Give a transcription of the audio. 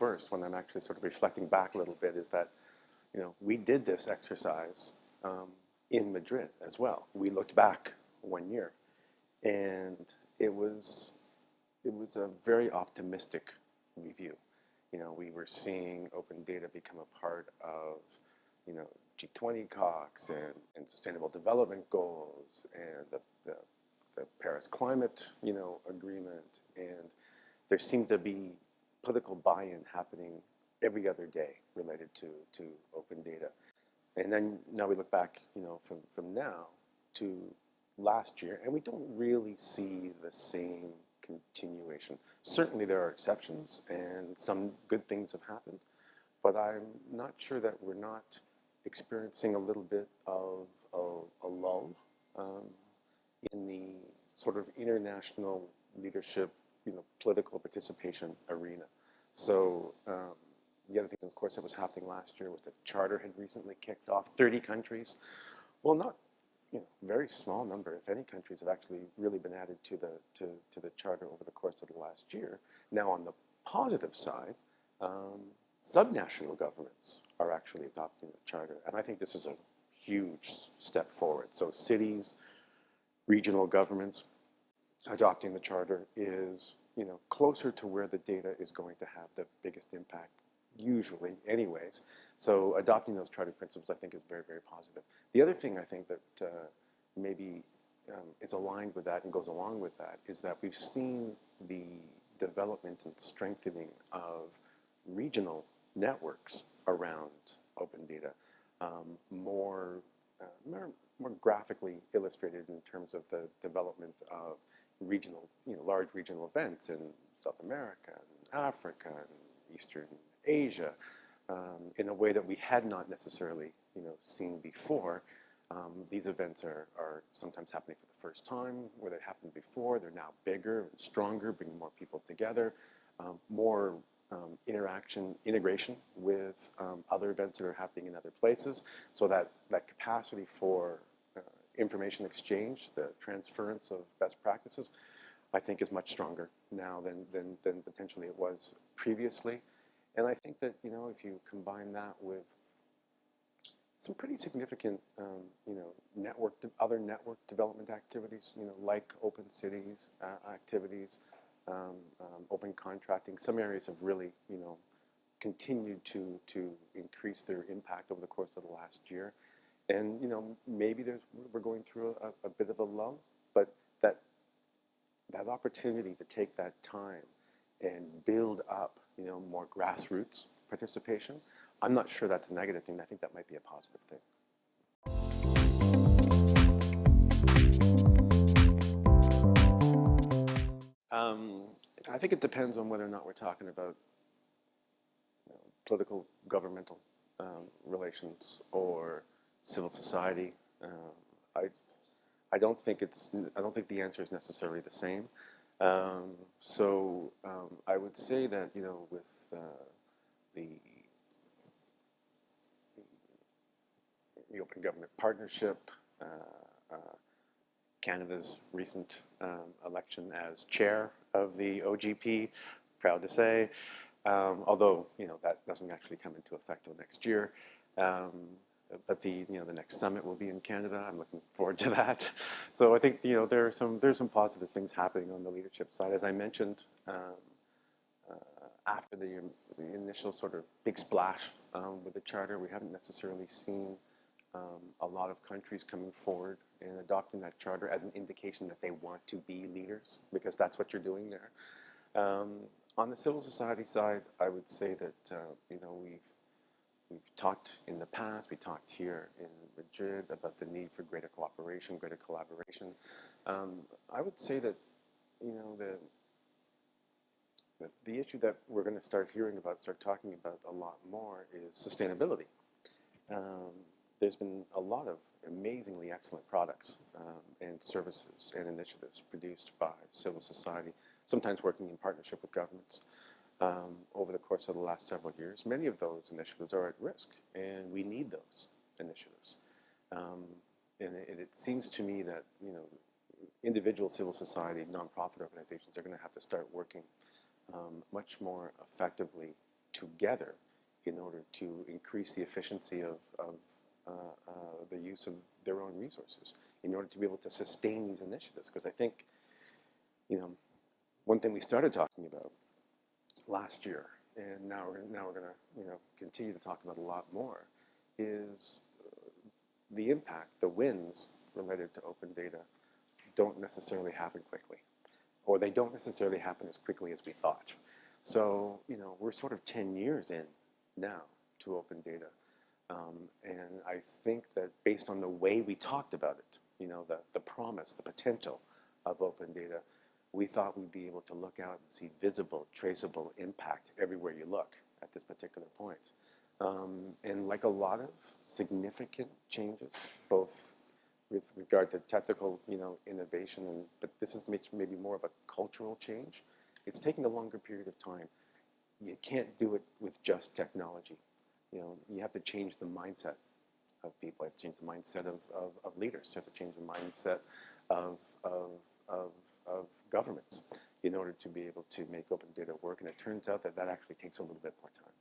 first when I'm actually sort of reflecting back a little bit is that, you know, we did this exercise um, in Madrid as well. We looked back one year and it was, it was a very optimistic review. You know, we were seeing open data become a part of, you know, G20 COCs and, and sustainable development goals and the, the, the Paris climate, you know, agreement. And there seemed to be political buy-in happening every other day related to, to open data. And then now we look back, you know, from, from now to last year, and we don't really see the same continuation. Certainly there are exceptions, and some good things have happened, but I'm not sure that we're not experiencing a little bit of a, a lull um, in the sort of international leadership, you know, political participation arena. So um, the other thing, of course, that was happening last year was the charter had recently kicked off 30 countries. Well, not you know, very small number, if any countries have actually really been added to the, to, to the charter over the course of the last year. Now on the positive side, um, subnational governments are actually adopting the charter. And I think this is a huge step forward. So cities, regional governments adopting the charter is you know, closer to where the data is going to have the biggest impact, usually anyways. So adopting those charter principles I think is very, very positive. The other thing I think that uh, maybe um, is aligned with that and goes along with that is that we've seen the development and strengthening of regional networks around open data, um, more, uh, more, more graphically illustrated in terms of the development of regional, you know, large regional events in South America and Africa and Eastern Asia um, in a way that we had not necessarily, you know, seen before. Um, these events are, are sometimes happening for the first time, where they happened before. They're now bigger and stronger, bringing more people together, um, more um, interaction, integration with um, other events that are happening in other places. So that, that capacity for information exchange, the transference of best practices, I think is much stronger now than, than, than potentially it was previously. And I think that, you know, if you combine that with some pretty significant, um, you know, network, other network development activities, you know, like open cities uh, activities, um, um, open contracting. Some areas have really, you know, continued to, to increase their impact over the course of the last year. And, you know, maybe there's, we're going through a, a bit of a lull, but that, that opportunity to take that time and build up, you know, more grassroots participation, I'm not sure that's a negative thing. I think that might be a positive thing. Um, I think it depends on whether or not we're talking about you know, political, governmental um, relations or civil society. Uh, I, I don't think it's, I don't think the answer is necessarily the same. Um, so um, I would say that, you know, with uh, the, the Open Government Partnership, uh, uh Canada's recent um, election as chair of the OGP, proud to say, um, although you know that doesn't actually come into effect till next year. Um, but the you know the next summit will be in Canada. I'm looking forward to that. So I think you know there are some there's some positive things happening on the leadership side. As I mentioned, um, uh, after the, the, initial sort of big splash um, with the charter, we haven't necessarily seen um, a lot of countries coming forward and adopting that charter as an indication that they want to be leaders, because that's what you're doing there. Um, on the civil society side, I would say that, uh, you know, we've, we've talked in the past, we talked here in Madrid about the need for greater cooperation, greater collaboration. Um, I would say that, you know, the, the, issue that we're going to start hearing about, start talking about a lot more is sustainability. Um, there's been a lot of amazingly excellent products um, and services and initiatives produced by civil society, sometimes working in partnership with governments um, over the course of the last several years. Many of those initiatives are at risk, and we need those initiatives. Um, and it, it, seems to me that you know, individual civil society, nonprofit organizations are going to have to start working um, much more effectively together in order to increase the efficiency of, of uh, uh, the use of their own resources in order to be able to sustain these initiatives. Because I think, you know, one thing we started talking about last year, and now we're now we're going to you know continue to talk about a lot more, is uh, the impact, the wins related to open data don't necessarily happen quickly, or they don't necessarily happen as quickly as we thought. So you know we're sort of 10 years in now to open data. Um, and I think that based on the way we talked about it, you know, the, the promise, the potential of open data, we thought we'd be able to look out and see visible, traceable impact everywhere you look at this particular point. Um, and like a lot of significant changes, both with regard to technical, you know, innovation, and, but this is maybe more of a cultural change. It's taking a longer period of time. You can't do it with just technology. You know, you have to change the mindset of people. You have to change the mindset of, of, of leaders. You have to change the mindset of, of, of of governments in order to be able to make open data work. And it turns out that that actually takes a little bit more time.